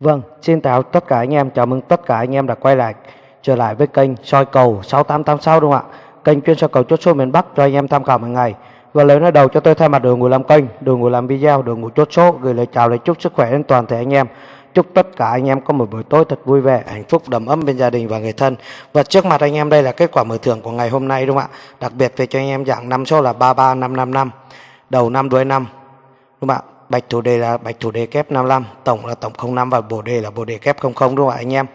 Vâng, xin chào tất cả anh em, chào mừng tất cả anh em đã quay lại trở lại với kênh soi cầu 6886 đúng không ạ? Kênh chuyên soi cầu chốt số miền Bắc cho anh em tham khảo hàng ngày. Và lời nói đầu cho tôi thay mặt đội ngũ làm kênh, đội ngũ làm video, đội ngũ chốt số gửi lời chào lời chúc sức khỏe đến toàn thể anh em. Chúc tất cả anh em có một buổi tối thật vui vẻ, hạnh phúc, đầm ấm bên gia đình và người thân. Và trước mặt anh em đây là kết quả mở thưởng của ngày hôm nay đúng không ạ? Đặc biệt về cho anh em dạng năm số là 33555, đầu năm đuôi năm. Đúng không ạ? Bạch thủ đề là bạch thủ đề kép 55, tổng là tổng 05 và bồ đề là bồ đề kép 00 đúng không ạ anh em?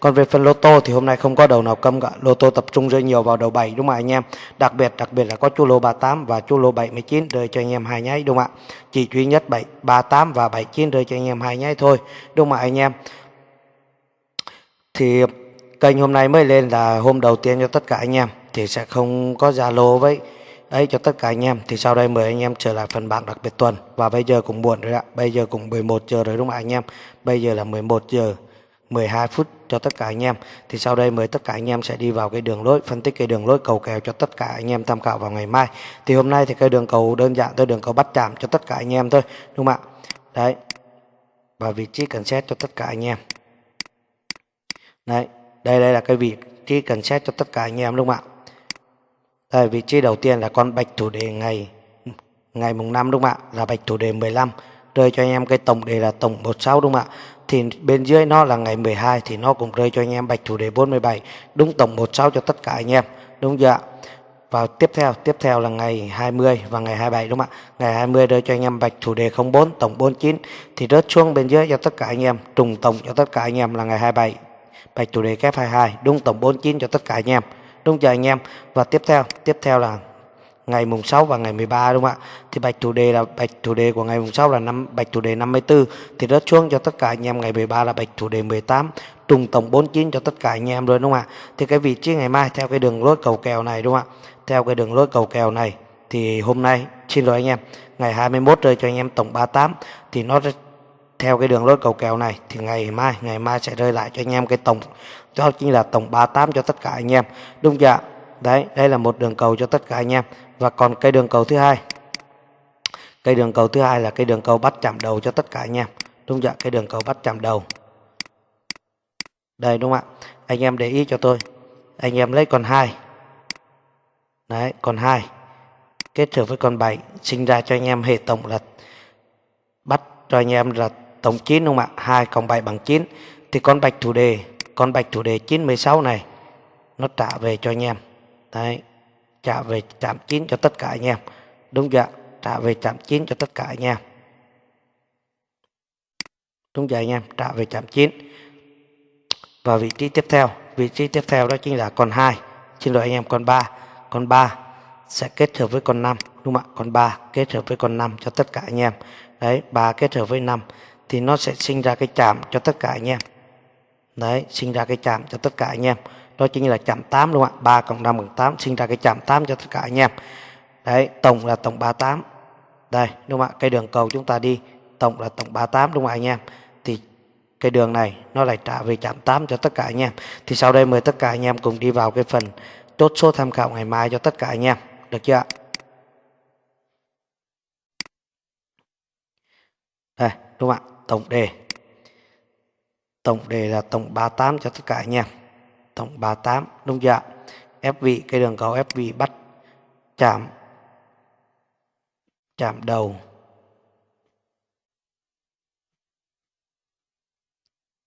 Còn về phần lô tô thì hôm nay không có đầu nào câm cả. Lô tô tập trung rơi nhiều vào đầu 7 đúng không ạ anh em? Đặc biệt đặc biệt là có chu lô 38 và chu lô 79 rơi cho anh em hai nháy đúng không ạ? Chỉ duy nhất 7 38 và 79 rơi cho anh em hai nháy thôi. Đúng không ạ anh em? Thì kênh hôm nay mới lên là hôm đầu tiên cho tất cả anh em thì sẽ không có Zalo với ấy cho tất cả anh em. Thì sau đây mời anh em trở lại phần bảng đặc biệt tuần. Và bây giờ cũng muộn rồi ạ. Bây giờ cũng 11 giờ rồi đúng không anh em? Bây giờ là 11 giờ 12 phút cho tất cả anh em. Thì sau đây mời tất cả anh em sẽ đi vào cái đường lối, phân tích cái đường lối cầu kèo cho tất cả anh em tham khảo vào ngày mai. Thì hôm nay thì cái đường cầu đơn giản thôi, đường cầu bắt chạm cho tất cả anh em thôi, đúng không ạ? Đấy. Và vị trí cần xét cho tất cả anh em. Đấy. Đây đây là cái vị trí cần xét cho tất cả anh em, đúng không ạ? Đây, vị trí đầu tiên là con bạch thủ đề ngày ngày mùng 5 đúng không ạ? Là bạch thủ đề 15. Rơi cho anh em cái tổng đề là tổng 16 đúng không ạ? Thì bên dưới nó là ngày 12 thì nó cũng rơi cho anh em bạch thủ đề 47. Đúng tổng 16 cho tất cả anh em. Đúng chưa ạ? Và tiếp theo, tiếp theo là ngày 20 và ngày 27 đúng không ạ? Ngày 20 rơi cho anh em bạch thủ đề 04 tổng 49 thì rớt xuống bên dưới cho tất cả anh em, trùng tổng cho tất cả anh em là ngày 27. Bạch thủ đề kép 22 đúng tổng 49 cho tất cả anh em đúng chưa anh em. Và tiếp theo tiếp theo là ngày mùng 6 và ngày 13 đúng không ạ? Thì bạch chủ đề là, bạch chủ đề của ngày mùng 6 là năm, bạch chủ đề 54 thì rớt xuống cho tất cả anh em, ngày 13 là bạch chủ đề 18 trùng tổng 49 cho tất cả anh em rồi đúng không ạ? Thì cái vị trí ngày mai theo cái đường lối cầu kèo này đúng không ạ? Theo cái đường lối cầu kèo này thì hôm nay, xin lỗi anh em, ngày 21 rơi cho anh em tổng 38 thì nó theo cái đường lối cầu kèo này, thì ngày mai ngày mai sẽ rơi lại cho anh em cái tổng, đó chính là tổng 38 cho tất cả anh em. Đúng chưa đấy, đây là một đường cầu cho tất cả anh em. Và còn cây đường cầu thứ hai. Cây đường cầu thứ hai là cây đường cầu bắt chạm đầu cho tất cả anh em. Đúng chưa cái đường cầu bắt chạm đầu. Đây, đúng không ạ? Anh em để ý cho tôi. Anh em lấy con hai. Đấy, con hai. Kết hợp với con 7 sinh ra cho anh em hệ tổng là bắt cho anh em là tổng 9 đúng không ạ? 2 cộng 7 bằng 9 thì con bạch thủ đề, con bạch thủ đề 916 này, nó trả về cho anh em. Đấy, trả về trạm 9 cho tất cả anh em. Đúng chưa trả về trạm 9 cho tất cả anh em. Đúng chưa anh em? Trả về trạm 9 và vị trí tiếp theo, vị trí tiếp theo đó chính là con 2 xin lỗi anh em, con 3 con 3 sẽ kết hợp với con 5 đúng không ạ? Con 3 kết hợp với con 5 cho tất cả anh em. Đấy 3 kết hợp với 5 thì nó sẽ sinh ra cái chạm cho tất cả anh em. Đấy, sinh ra cái chạm cho tất cả anh em. Đó chính là chạm 8 đúng không ạ? 3 cộng 5 bằng 8 sinh ra cái chạm 8 cho tất cả anh em. Đấy, tổng là tổng 38 đây, đúng không ạ? Cái đường cầu chúng ta đi, tổng là tổng 38 đúng không ạ anh em? Thì cái đường này nó lại trả về chạm 8 cho tất cả anh em. Thì sau đây mời tất cả anh em cùng đi vào cái phần chốt số tham khảo ngày mai cho tất cả anh em. Được chưa ạ? Đây, đúng không ạ? Tổng đề. Tổng đề là tổng 38 cho tất cả anh em. Tổng 38 đúng chưa ép vị cây đường cầu ép vị bắt chạm chạm đầu.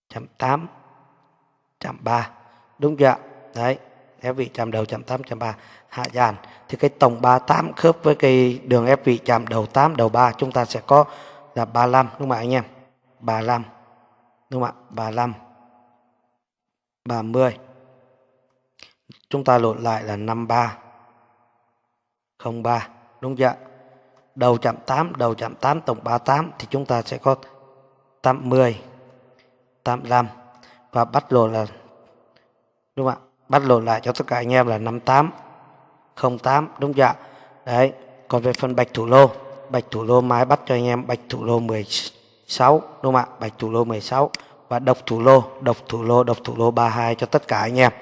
Chạm 8 chạm 3 đúng chưa đấy ép vị chạm đầu, chạm 8 chạm 3 hạ dàn, thì cái tổng 38 khớp với cái đường ép vị chạm đầu 8 đầu 3 chúng ta sẽ có là 35 đúng không ạ anh em? 35 đúng không ạ? 35 30 chúng ta lột lại là 53 03 đúng chưa đầu chạm 8 đầu chạm 8 tổng 38 thì chúng ta sẽ có 80 85 và bắt lột là, đúng không ạ? Bắt lột lại cho tất cả anh em là 58 08 đúng chưa đấy, còn về phần bạch thủ lô, bạch thủ lô mai bắt cho anh em, bạch thủ lô 10 16 đúng không ạ? Bạch thủ lô 16 và độc thủ lô, độc thủ lô, độc thủ lô 32 cho tất cả anh em.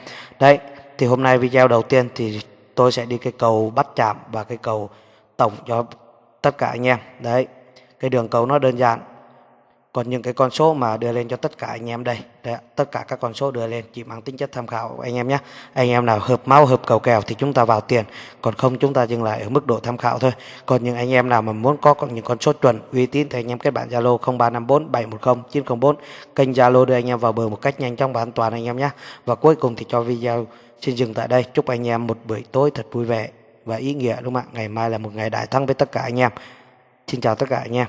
Đấy, thì hôm nay video đầu tiên thì tôi sẽ đi cái cầu bắt chạm và cái cầu tổng cho tất cả anh em. Đấy, cái đường cầu nó đơn giản còn những cái con số mà đưa lên cho tất cả anh em đây đây tất cả các con số đưa lên chỉ mang tính chất tham khảo anh em nhé. Anh em nào hợp máu, hợp cầu kèo thì chúng ta vào tiền, còn không chúng ta dừng lại ở mức độ tham khảo thôi. Còn những anh em nào mà muốn có những con số chuẩn, uy tín thì anh em kết bạn zalo 0354 710 904 kênh zalo đưa anh em vào bờ một cách nhanh chóng và an toàn anh em nhé. Và cuối cùng thì cho video xin dừng tại đây. Chúc anh em một buổi tối thật vui vẻ và ý nghĩa đúng không ạ? Ngày mai là một ngày đại thắng với tất cả anh em. Xin chào tất cả anh em.